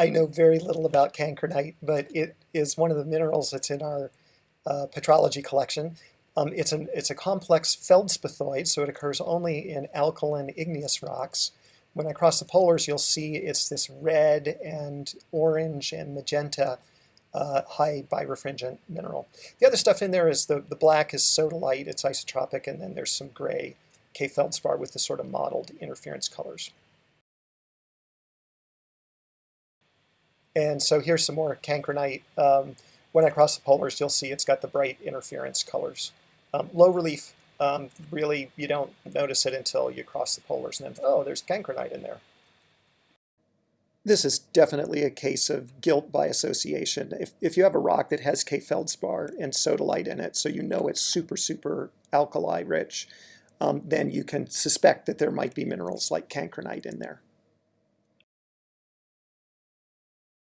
I know very little about cancrinite, but it is one of the minerals that's in our uh, petrology collection. Um, it's, an, it's a complex feldspathoid, so it occurs only in alkaline igneous rocks. When I cross the polars, you'll see it's this red and orange and magenta uh, high birefringent mineral. The other stuff in there is the, the black is sodalite, it's isotropic, and then there's some gray K feldspar with the sort of mottled interference colors. And so here's some more cancrinite. Um, when I cross the polars, you'll see it's got the bright interference colors. Um, low relief, um, really, you don't notice it until you cross the polars and then, oh, there's cancrinite in there. This is definitely a case of guilt by association. If, if you have a rock that has K feldspar and sodalite in it, so you know it's super, super alkali rich, um, then you can suspect that there might be minerals like cancrinite in there.